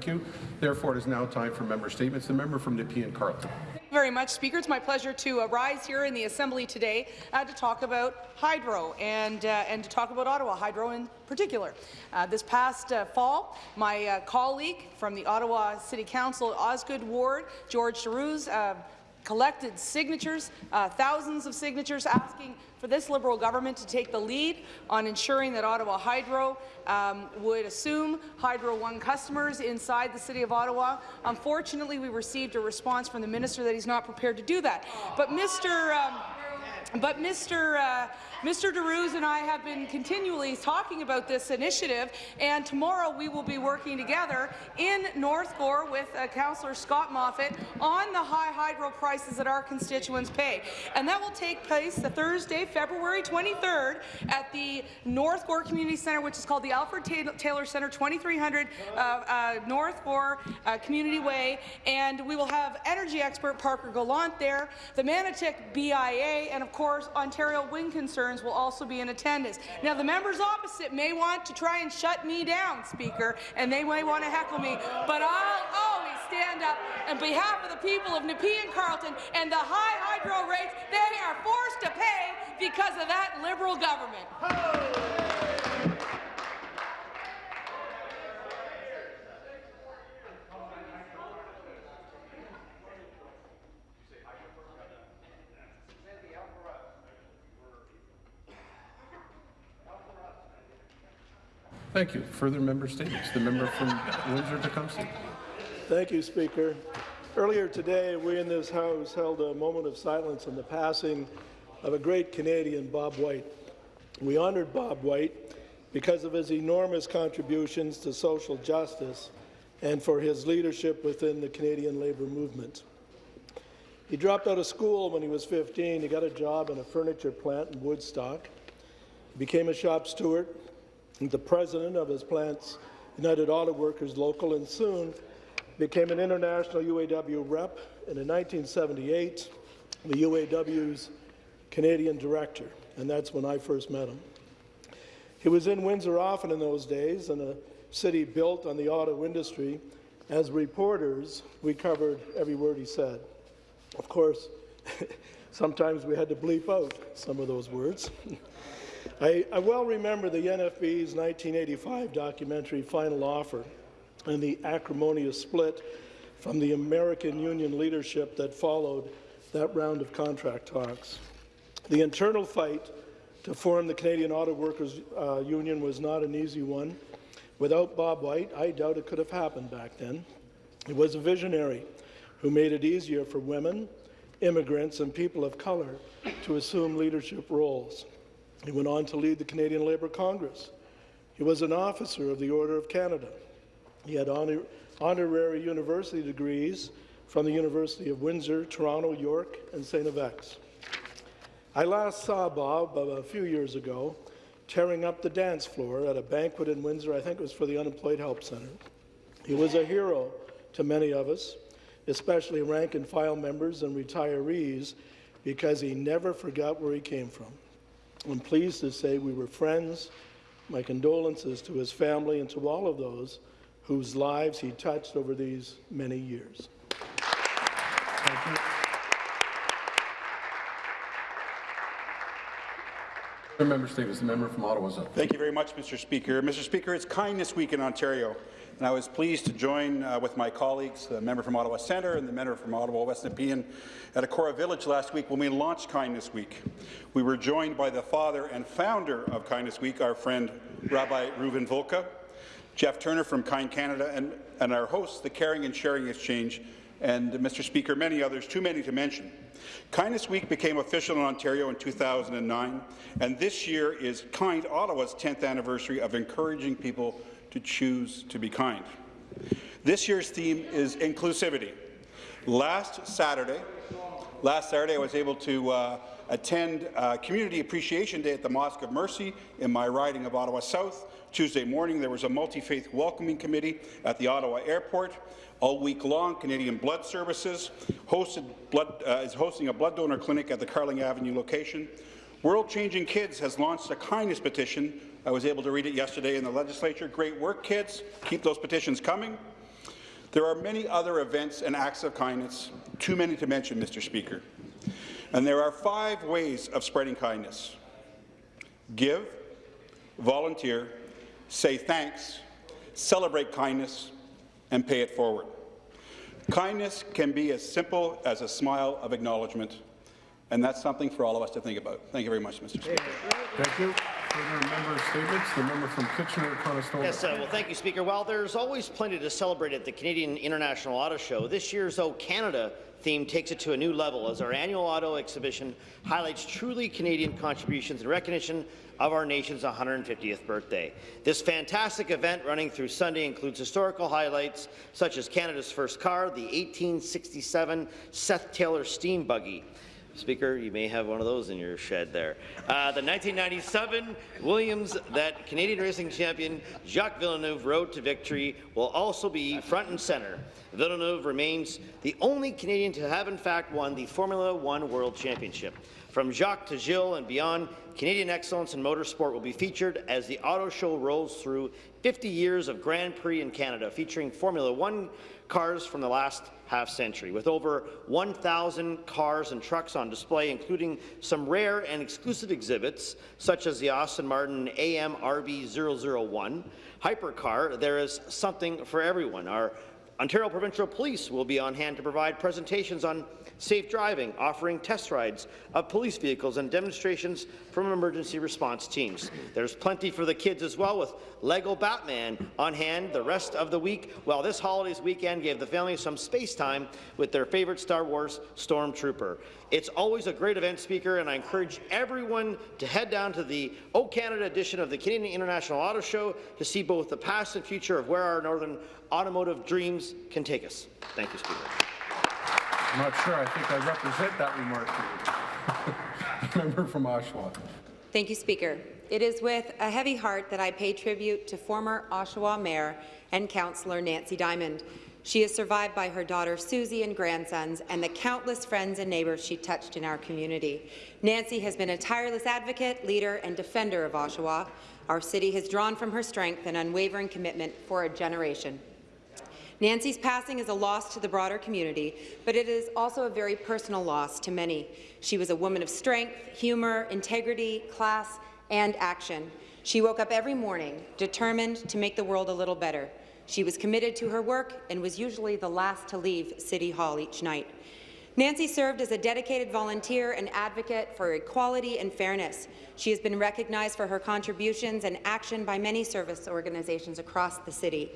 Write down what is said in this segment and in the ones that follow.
Thank you. Therefore, it is now time for member statements. The member from Nepean Carleton. Thank you very much, Speaker. It's my pleasure to uh, rise here in the Assembly today uh, to talk about hydro and, uh, and to talk about Ottawa Hydro in particular. Uh, this past uh, fall, my uh, colleague from the Ottawa City Council Osgoode Ward, George Darouze, collected signatures, uh, thousands of signatures asking for this Liberal government to take the lead on ensuring that Ottawa Hydro um, would assume Hydro One customers inside the City of Ottawa. Unfortunately, we received a response from the minister that he's not prepared to do that. But Mr. Um, but Mr. Uh, Mr. Darouze and I have been continually talking about this initiative, and tomorrow we will be working together in North Gower with uh, Councillor Scott Moffatt on the high hydro prices that our constituents pay. And that will take place the Thursday, February 23rd at the North Gower Community Centre, which is called the Alfred Taylor Centre, 2300 uh, uh, North Gower uh, Community Way, and we will have energy expert Parker Gallant there, the Manotick BIA, and of course Ontario Wind Concerns will also be in attendance. Now, the members opposite may want to try and shut me down, Speaker, and they may want to heckle me, but I'll always stand up on behalf of the people of Nepean Carleton and the high hydro rates they are forced to pay because of that Liberal government. Thank you. Further member statements. The member from Windsor-Tecumseh. Thank you, Speaker. Earlier today, we in this House held a moment of silence on the passing of a great Canadian, Bob White. We honoured Bob White because of his enormous contributions to social justice and for his leadership within the Canadian labour movement. He dropped out of school when he was 15. He got a job in a furniture plant in Woodstock. He became a shop steward, the president of his plant's United Auto Workers Local, and soon became an international UAW rep, and in 1978, the UAW's Canadian director, and that's when I first met him. He was in Windsor often in those days, in a city built on the auto industry. As reporters, we covered every word he said. Of course, sometimes we had to bleep out some of those words. I, I well remember the NFB's 1985 documentary Final Offer and the acrimonious split from the American Union leadership that followed that round of contract talks. The internal fight to form the Canadian Auto Workers uh, Union was not an easy one. Without Bob White, I doubt it could have happened back then. He was a visionary who made it easier for women, immigrants, and people of colour to assume leadership roles. He went on to lead the Canadian Labour Congress. He was an officer of the Order of Canada. He had honor honorary university degrees from the University of Windsor, Toronto, York, and St. FX. I last saw Bob a few years ago tearing up the dance floor at a banquet in Windsor. I think it was for the Unemployed Help Centre. He was a hero to many of us, especially rank and file members and retirees, because he never forgot where he came from. I'm pleased to say we were friends. My condolences to his family and to all of those whose lives he touched over these many years. Thank you. Member Statements. The member from Ottawa. Thank you very much, Mr. Speaker. Mr. Speaker, it's Kindness Week in Ontario, and I was pleased to join uh, with my colleagues, the member from Ottawa Centre and the member from Ottawa West Nepean, at Acorah Village last week when we launched Kindness Week. We were joined by the father and founder of Kindness Week, our friend Rabbi Reuven Bulka, Jeff Turner from Kind Canada, and, and our host, the Caring and Sharing Exchange, and Mr. Speaker, many others, too many to mention. Kindness Week became official in Ontario in 2009, and this year is Kind Ottawa's 10th anniversary of encouraging people to choose to be kind. This year's theme is inclusivity. Last Saturday, last Saturday I was able to uh, attend uh, Community Appreciation Day at the Mosque of Mercy in my riding of Ottawa South. Tuesday morning, there was a multi-faith welcoming committee at the Ottawa Airport. All week long, Canadian Blood Services blood, uh, is hosting a blood donor clinic at the Carling Avenue location. World Changing Kids has launched a kindness petition. I was able to read it yesterday in the legislature. Great work, kids. Keep those petitions coming. There are many other events and acts of kindness, too many to mention, Mr. Speaker. And there are five ways of spreading kindness. Give, volunteer, say thanks, celebrate kindness, and pay it forward. Kindness can be as simple as a smile of acknowledgement, and that's something for all of us to think about. Thank you very much, Mr. Speaker. Thank you. Member statements, the member from Kitchener-Conestoga. Yes, uh, well, thank you, Speaker. While there's always plenty to celebrate at the Canadian International Auto Show, this year's O Canada theme takes it to a new level as our annual auto exhibition highlights truly Canadian contributions in recognition of our nation's 150th birthday. This fantastic event running through Sunday includes historical highlights such as Canada's first car, the 1867 Seth Taylor steam buggy, Speaker, you may have one of those in your shed there. Uh, the 1997 Williams that Canadian racing champion Jacques Villeneuve rode to victory will also be front and centre. Villeneuve remains the only Canadian to have in fact won the Formula One World Championship. From Jacques to Gilles and beyond, Canadian excellence in motorsport will be featured as the auto show rolls through 50 years of Grand Prix in Canada, featuring Formula One cars from the last half century, with over 1,000 cars and trucks on display, including some rare and exclusive exhibits, such as the Aston Martin AMRB 001 hypercar. There is something for everyone. Our Ontario Provincial Police will be on hand to provide presentations on safe driving, offering test rides of police vehicles and demonstrations from emergency response teams. There's plenty for the kids as well, with Lego Batman on hand the rest of the week, while this holidays weekend gave the family some space time with their favourite Star Wars Stormtrooper. It's always a great event, Speaker, and I encourage everyone to head down to the O Canada edition of the Canadian International Auto Show to see both the past and future of where our northern automotive dreams can take us. Thank you, Speaker. I'm not sure. I think I represent that remark. to you. member from Oshawa. Thank you, Speaker. It is with a heavy heart that I pay tribute to former Oshawa Mayor and Councillor Nancy Diamond. She is survived by her daughter Susie and grandsons and the countless friends and neighbours she touched in our community. Nancy has been a tireless advocate, leader and defender of Oshawa. Our city has drawn from her strength and unwavering commitment for a generation. Nancy's passing is a loss to the broader community, but it is also a very personal loss to many. She was a woman of strength, humour, integrity, class, and action. She woke up every morning determined to make the world a little better. She was committed to her work and was usually the last to leave City Hall each night. Nancy served as a dedicated volunteer and advocate for equality and fairness. She has been recognized for her contributions and action by many service organizations across the city.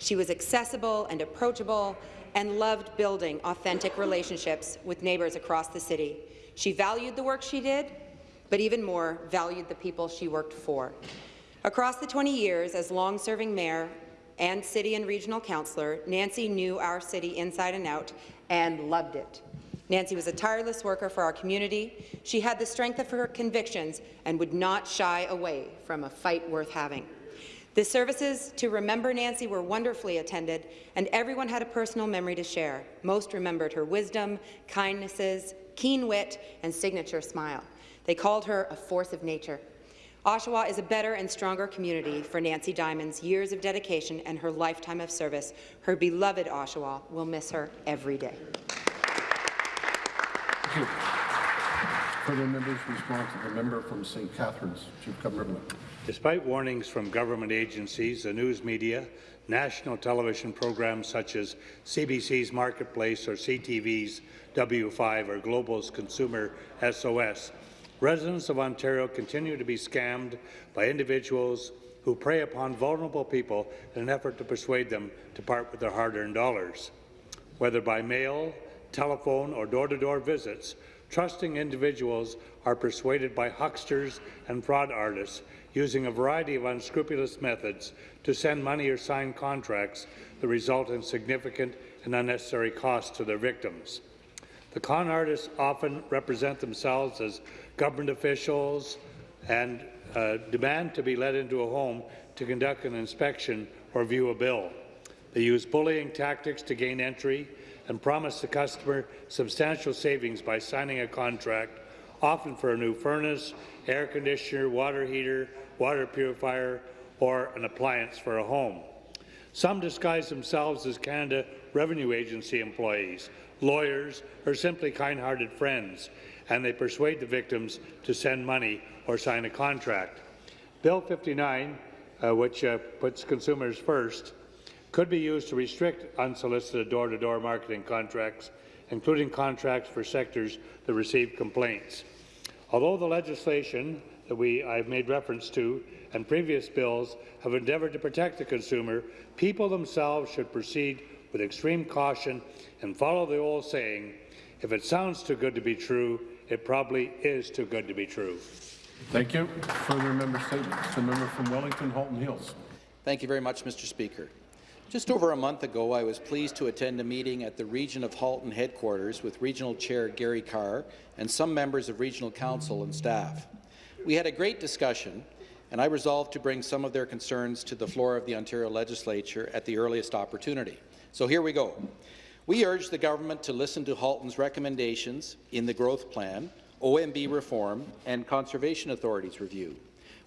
She was accessible and approachable and loved building authentic relationships with neighbours across the city. She valued the work she did, but even more, valued the people she worked for. Across the 20 years as long-serving mayor and city and regional councillor, Nancy knew our city inside and out and loved it. Nancy was a tireless worker for our community. She had the strength of her convictions and would not shy away from a fight worth having. The services to remember Nancy were wonderfully attended, and everyone had a personal memory to share. Most remembered her wisdom, kindnesses, keen wit, and signature smile. They called her a force of nature. Oshawa is a better and stronger community for Nancy Diamond's years of dedication and her lifetime of service. Her beloved Oshawa will miss her every day. Further members respond to the member from St. Catharines, Chief Government. Despite warnings from government agencies, the news media, national television programs such as CBC's Marketplace or CTV's W5 or Global's Consumer SOS, residents of Ontario continue to be scammed by individuals who prey upon vulnerable people in an effort to persuade them to part with their hard-earned dollars. Whether by mail, telephone or door-to-door -door visits, trusting individuals are persuaded by hucksters and fraud artists using a variety of unscrupulous methods to send money or sign contracts that result in significant and unnecessary costs to their victims. The con artists often represent themselves as government officials and uh, demand to be let into a home to conduct an inspection or view a bill. They use bullying tactics to gain entry and promise the customer substantial savings by signing a contract, often for a new furnace, air conditioner, water heater, water purifier, or an appliance for a home. Some disguise themselves as Canada Revenue Agency employees, lawyers, or simply kind-hearted friends, and they persuade the victims to send money or sign a contract. Bill 59, uh, which uh, puts consumers first, could be used to restrict unsolicited door-to-door -door marketing contracts, including contracts for sectors that receive complaints. Although the legislation that we, I've made reference to and previous bills have endeavoured to protect the consumer, people themselves should proceed with extreme caution and follow the old saying, if it sounds too good to be true, it probably is too good to be true. Thank you. Further member statements. The member from Wellington Halton Hills. Thank you very much, Mr. Speaker. Just over a month ago, I was pleased to attend a meeting at the Region of Halton headquarters with Regional Chair Gary Carr and some members of Regional Council and staff. We had a great discussion, and I resolved to bring some of their concerns to the floor of the Ontario Legislature at the earliest opportunity. So here we go. We urge the government to listen to Halton's recommendations in the growth plan, OMB reform, and Conservation Authorities review.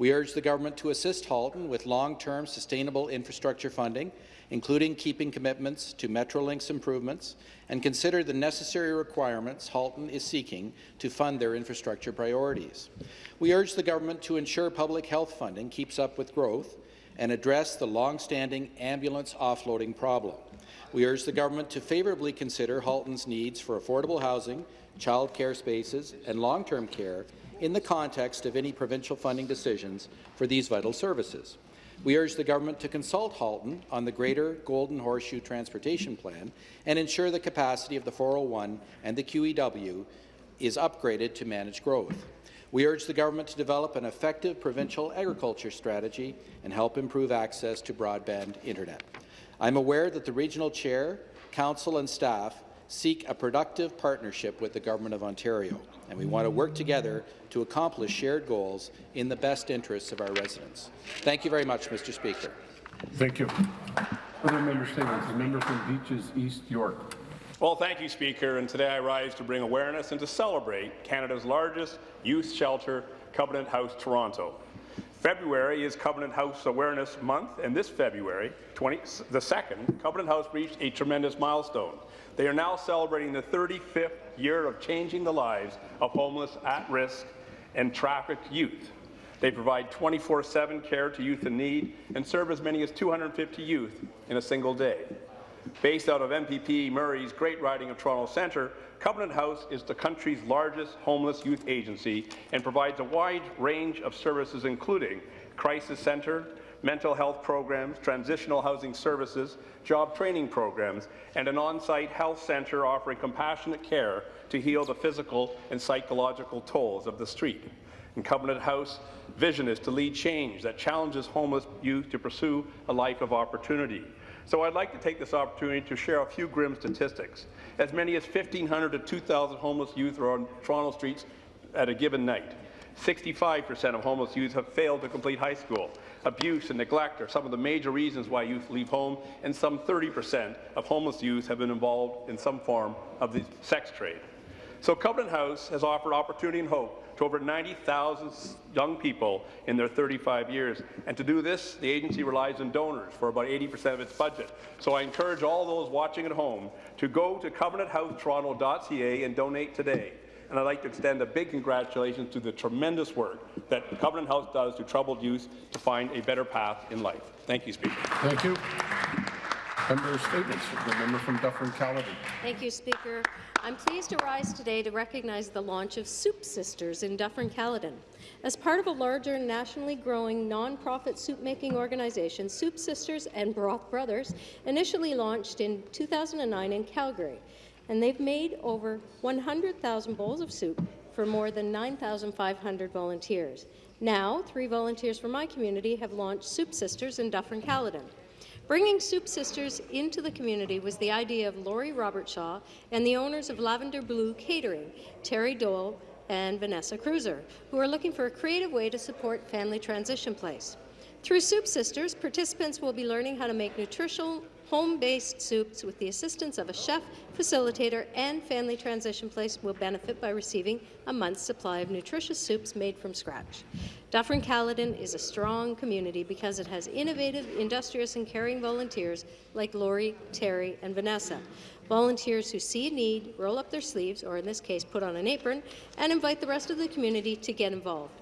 We urge the government to assist Halton with long-term sustainable infrastructure funding, including keeping commitments to Metrolinx improvements, and consider the necessary requirements Halton is seeking to fund their infrastructure priorities. We urge the government to ensure public health funding keeps up with growth and address the long-standing ambulance offloading problem. We urge the government to favourably consider Halton's needs for affordable housing, child care spaces, and long-term care in the context of any provincial funding decisions for these vital services. We urge the government to consult Halton on the Greater Golden Horseshoe Transportation Plan and ensure the capacity of the 401 and the QEW is upgraded to manage growth. We urge the government to develop an effective provincial agriculture strategy and help improve access to broadband internet. I'm aware that the regional chair, council and staff seek a productive partnership with the Government of Ontario, and we want to work together to accomplish shared goals in the best interests of our residents. Thank you very much, Mr. Speaker. Thank you. Further member statements. The member from Beaches East York. Well, thank you, Speaker. And today I rise to bring awareness and to celebrate Canada's largest youth shelter, Covenant House Toronto. February is Covenant House Awareness Month, and this February, 20, the 2nd, Covenant House reached a tremendous milestone. They are now celebrating the 35th year of changing the lives of homeless, at-risk, and trafficked youth. They provide 24-7 care to youth in need and serve as many as 250 youth in a single day. Based out of MPP Murray's Great Riding of Toronto Centre, Covenant House is the country's largest homeless youth agency and provides a wide range of services including crisis centre, mental health programs, transitional housing services, job training programs, and an on-site health centre offering compassionate care to heal the physical and psychological tolls of the street. And Covenant House vision is to lead change that challenges homeless youth to pursue a life of opportunity. So I'd like to take this opportunity to share a few grim statistics. As many as 1,500 to 2,000 homeless youth are on Toronto streets at a given night. 65% of homeless youth have failed to complete high school. Abuse and neglect are some of the major reasons why youth leave home, and some 30% of homeless youth have been involved in some form of the sex trade. So Covenant House has offered opportunity and hope to over 90,000 young people in their 35 years. And to do this, the agency relies on donors for about 80% of its budget. So I encourage all those watching at home to go to covenanthousetorontO.ca and donate today and I'd like to extend a big congratulations to the tremendous work that Covenant House does to troubled youth to find a better path in life. Thank you, Speaker. Thank you. Member statements. The member from Dufferin-Caledon. Thank you, Speaker. I'm pleased to rise today to recognize the launch of Soup Sisters in Dufferin-Caledon. As part of a larger nationally growing nonprofit soup-making organization, Soup Sisters and Broth Brothers initially launched in 2009 in Calgary and they've made over 100,000 bowls of soup for more than 9,500 volunteers. Now, three volunteers from my community have launched Soup Sisters in Dufferin-Caledon. Bringing Soup Sisters into the community was the idea of Laurie Robertshaw and the owners of Lavender Blue Catering, Terry Dole and Vanessa Cruiser, who are looking for a creative way to support Family Transition Place. Through Soup Sisters, participants will be learning how to make nutritional home-based soups with the assistance of a chef, facilitator, and family transition place will benefit by receiving a month's supply of nutritious soups made from scratch. Dufferin-Caledon is a strong community because it has innovative, industrious, and caring volunteers like Lori, Terry, and Vanessa. Volunteers who see a need, roll up their sleeves, or in this case, put on an apron, and invite the rest of the community to get involved.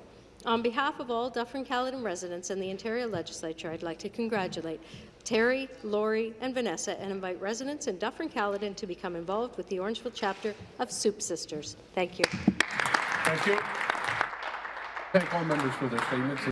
On behalf of all Dufferin-Caledon residents and the Ontario Legislature, I'd like to congratulate Terry, Lori, and Vanessa and invite residents in Dufferin-Caledon to become involved with the Orangeville chapter of Soup Sisters. Thank you. Thank you. Thank all members for their statements.